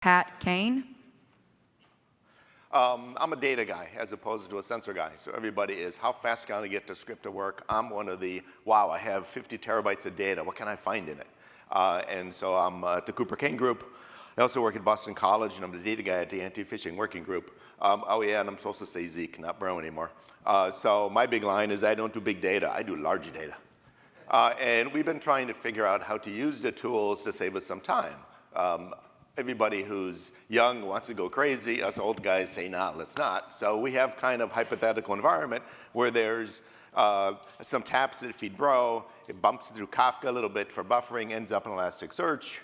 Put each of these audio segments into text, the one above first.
Pat Kane. Um, I'm a data guy as opposed to a sensor guy. So everybody is, how fast can I get the script to work? I'm one of the, wow, I have 50 terabytes of data. What can I find in it? Uh, and so I'm uh, at the Cooper Kane Group. I also work at Boston College, and I'm the data guy at the Anti-Phishing Working Group. Um, oh yeah, and I'm supposed to say Zeke, not Bro anymore. Uh, so my big line is I don't do big data, I do large data. Uh, and we've been trying to figure out how to use the tools to save us some time. Um, everybody who's young wants to go crazy. Us old guys say, nah, let's not. So we have kind of hypothetical environment where there's uh, some taps that feed Bro. It bumps through Kafka a little bit for buffering, ends up in Elasticsearch.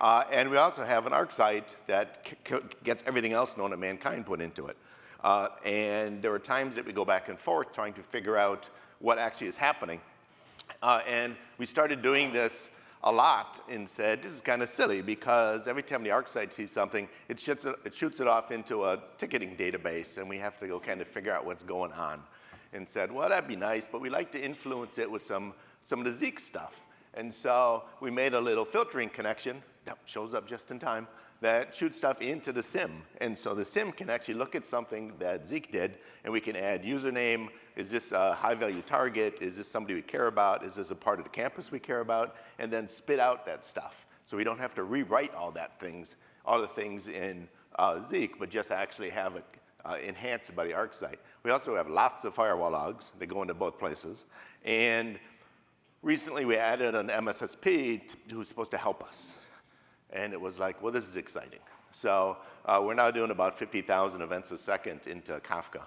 Uh, and we also have an ArcSight that gets everything else known to mankind put into it. Uh, and there are times that we go back and forth trying to figure out what actually is happening. Uh, and we started doing this a lot and said, this is kind of silly because every time the ArcSight sees something, it shoots it, it shoots it off into a ticketing database and we have to go kind of figure out what's going on. And said, well, that'd be nice, but we like to influence it with some, some of the Zeek stuff. And so we made a little filtering connection that shows up just in time that shoots stuff into the SIEM. And so the SIEM can actually look at something that Zeek did, and we can add username. Is this a high-value target? Is this somebody we care about? Is this a part of the campus we care about? And then spit out that stuff. So we don't have to rewrite all that things, all the things in uh, Zeek, but just actually have it uh, enhanced by the ArcSight. We also have lots of firewall logs. They go into both places. And recently we added an MSSP who's supposed to help us. And it was like, well, this is exciting. So uh, we're now doing about 50,000 events a second into Kafka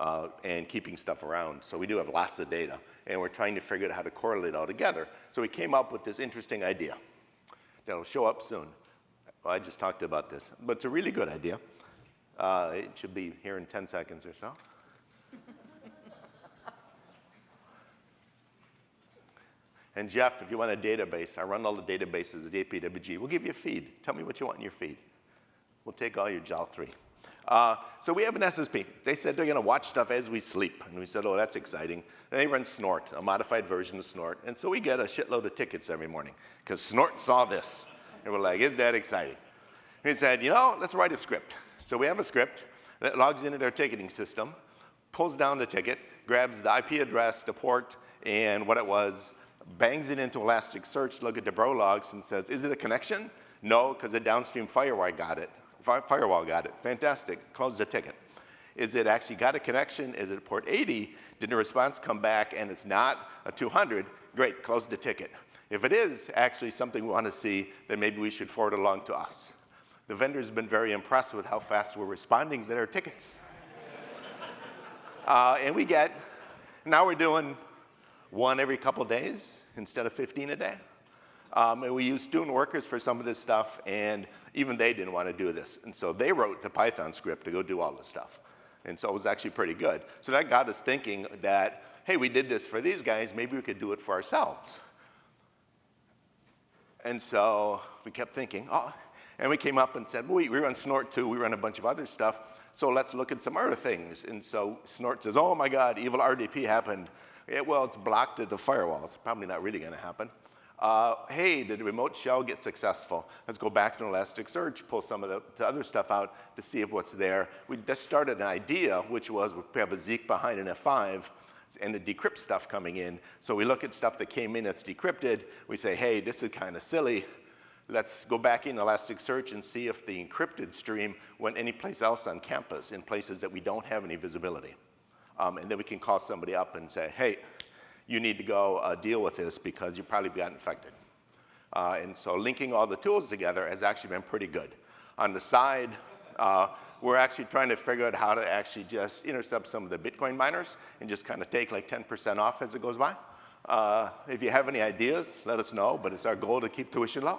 uh, and keeping stuff around. So we do have lots of data, and we're trying to figure out how to correlate all together. So we came up with this interesting idea that'll show up soon. Well, I just talked about this, but it's a really good idea. Uh, it should be here in 10 seconds or so. And Jeff, if you want a database, I run all the databases at APWG. We'll give you a feed. Tell me what you want in your feed. We'll take all your JAL 3. Uh, so we have an SSP. They said they're going to watch stuff as we sleep. And we said, oh, that's exciting. And they run Snort, a modified version of Snort. And so we get a shitload of tickets every morning because Snort saw this. And we're like, is that exciting? And he said, you know, let's write a script. So we have a script that logs into their ticketing system, pulls down the ticket, grabs the IP address, the port, and what it was, bangs it into Elasticsearch, look at the bro logs and says, is it a connection? No, because the downstream firewall got it. Firewall got it. Fantastic. Close the ticket. Is it actually got a connection? Is it port 80? Did the response come back and it's not a 200? Great, close the ticket. If it is actually something we want to see, then maybe we should forward along to us. The vendor's been very impressed with how fast we're responding to their tickets. uh, and we get, now we're doing one every couple days instead of 15 a day. Um, and we used student workers for some of this stuff, and even they didn't want to do this. And so they wrote the Python script to go do all this stuff. And so it was actually pretty good. So that got us thinking that, hey, we did this for these guys, maybe we could do it for ourselves. And so we kept thinking, oh, and we came up and said, well, we, we run Snort too, we run a bunch of other stuff, so let's look at some other things. And so Snort says, oh my God, evil RDP happened. It, well, it's blocked at the firewall. It's probably not really going to happen. Uh, hey, did remote shell get successful? Let's go back to Elasticsearch, pull some of the, the, other stuff out to see if what's there. We just started an idea, which was we have a Zeek behind an F5 and the decrypt stuff coming in. So we look at stuff that came in that's decrypted. We say, hey, this is kind of silly. Let's go back in Elasticsearch and see if the encrypted stream went anyplace else on campus in places that we don't have any visibility. Um, and then we can call somebody up and say, hey, you need to go uh, deal with this because you probably got infected. Uh, and so linking all the tools together has actually been pretty good. On the side, uh, we're actually trying to figure out how to actually just intercept some of the Bitcoin miners and just kind of take like 10% off as it goes by. Uh, if you have any ideas, let us know, but it's our goal to keep tuition low.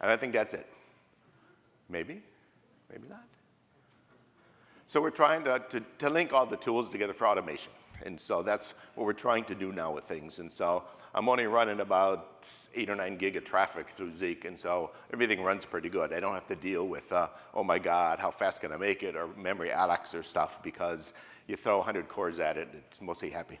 And I think that's it. Maybe, maybe not. So we're trying to, to, to, link all the tools together for automation. And so that's what we're trying to do now with things. And so I'm only running about eight or nine gig of traffic through Zeek, and so everything runs pretty good. I don't have to deal with, uh, oh my God, how fast can I make it, or memory Alex or stuff, because you throw 100 cores at it, it's mostly happy.